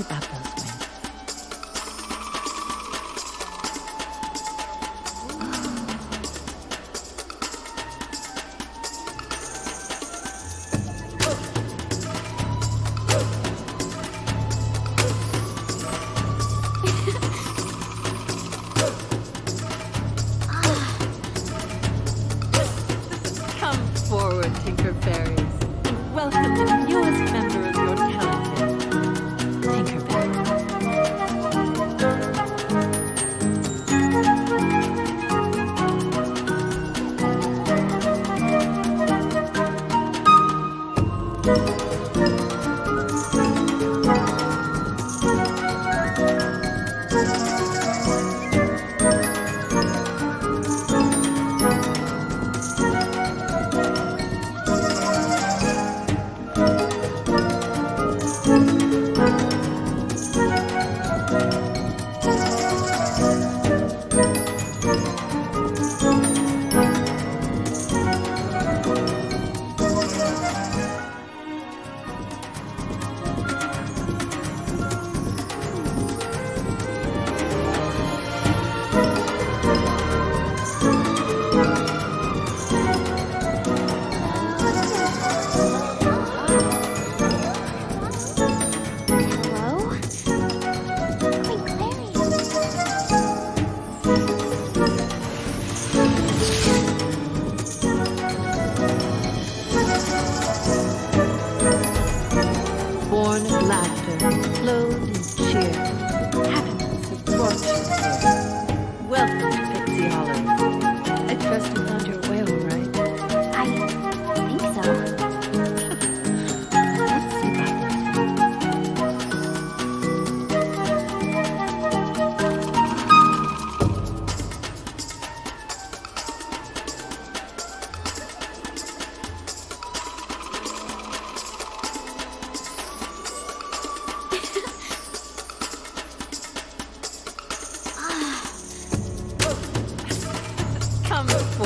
Deepa Goldwyn. Come forward, Tinker Fairies, and welcome to the newest member. born.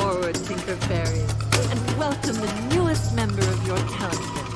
forward, Tinker Fairy, and welcome the newest member of your council.